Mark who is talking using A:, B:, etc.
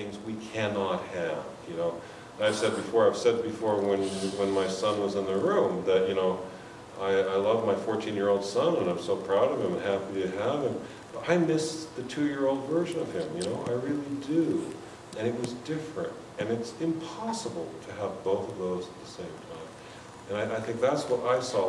A: things we cannot have, you know. I've said before, I've said before when, when my son was in the room, that, you know, I, I love my 14-year-old son, and I'm so proud of him and happy to have him. But I miss the two-year-old version of him, you know, I really do. And it was different, and it's impossible to have both of those at the same time. And I, I think that's what I saw